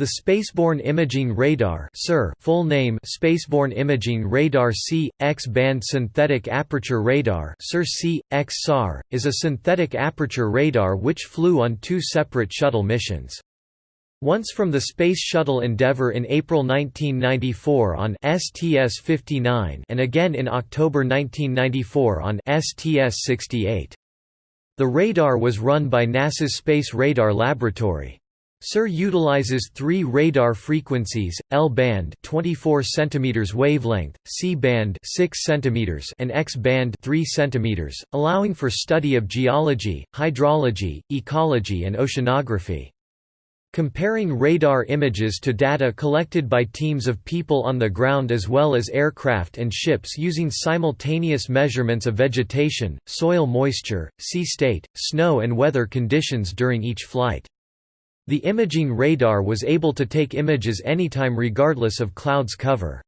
The Spaceborne Imaging Radar SIR full name Spaceborne Imaging Radar C, X-band Synthetic Aperture Radar C, X is a synthetic aperture radar which flew on two separate shuttle missions. Once from the Space Shuttle Endeavour in April 1994 on STS-59 and again in October 1994 on STS-68. The radar was run by NASA's Space Radar Laboratory. SIR utilizes three radar frequencies: L-band 24 cm wavelength, C-band 6 cm and X-band 3 cm, allowing for study of geology, hydrology, ecology and oceanography. Comparing radar images to data collected by teams of people on the ground as well as aircraft and ships using simultaneous measurements of vegetation, soil moisture, sea state, snow and weather conditions during each flight. The imaging radar was able to take images anytime regardless of clouds cover.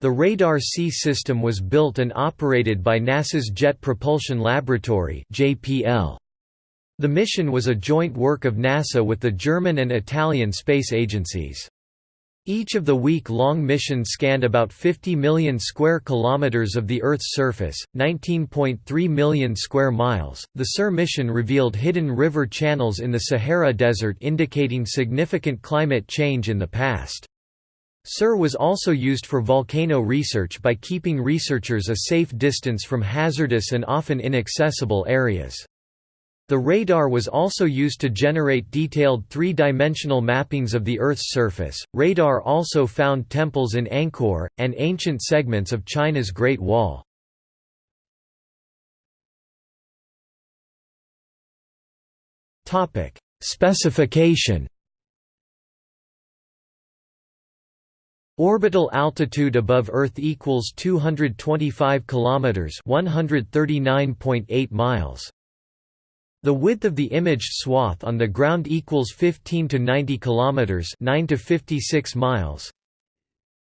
The Radar C system was built and operated by NASA's Jet Propulsion Laboratory. The mission was a joint work of NASA with the German and Italian space agencies. Each of the week-long missions scanned about 50 million square kilometers of the Earth's surface, 19.3 million square miles. The SIR mission revealed hidden river channels in the Sahara Desert indicating significant climate change in the past. SIR was also used for volcano research by keeping researchers a safe distance from hazardous and often inaccessible areas. The radar was also used to generate detailed three-dimensional mappings of the Earth's surface. Radar also found temples in Angkor and ancient segments of China's Great Wall. Topic: Specification. Orbital altitude above Earth equals 225 kilometers, 139.8 miles. The width of the imaged swath on the ground equals 15 to 90 kilometers, 9 to 56 miles.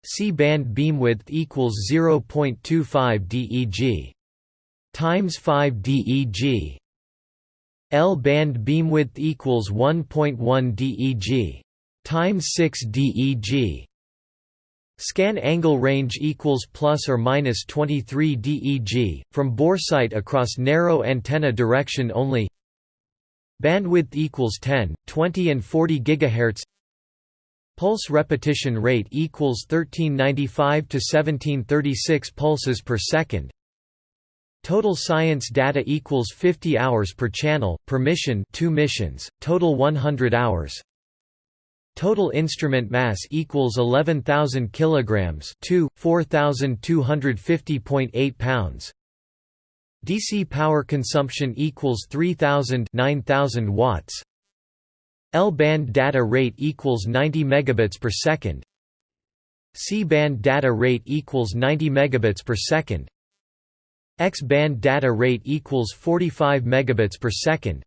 C-band beamwidth equals 0.25 DEG times 5 DEG. L-band beamwidth equals 1.1 DEG times 6 DEG. Scan angle range equals plus or minus 23 DEG from boresight across narrow antenna direction only. Bandwidth equals 10, 20 and 40 GHz. Pulse repetition rate equals 1395 to 1736 pulses per second. Total science data equals 50 hours per channel per mission, 2 missions, total 100 hours. Total instrument mass equals 11,000 kilograms, 2 4,250.8 pounds. DC power consumption equals 3000 9000 watts. L-band data rate equals 90 megabits per second. C-band data rate equals 90 megabits per second. X-band data rate equals 45 megabits per second.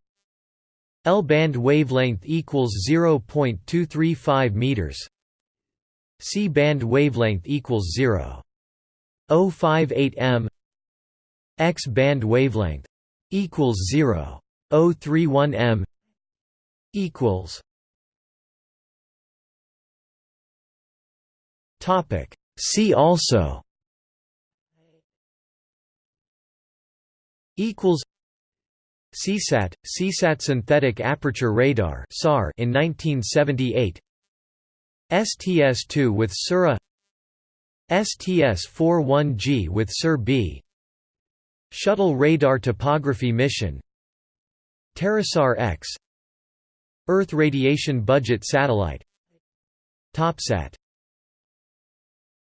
L-band wavelength equals 0.235 meters. C-band wavelength equals 0.058 m. X-band wavelength equals 0.031 m. equals. Topic. See also. Equals. Seasat, Seasat Synthetic Aperture Radar in 1978. STS-2 with SIR-A. STS-41G with SIR-B. Shuttle Radar Topography Mission. TerraSAR X. Earth Radiation Budget Satellite. TopSat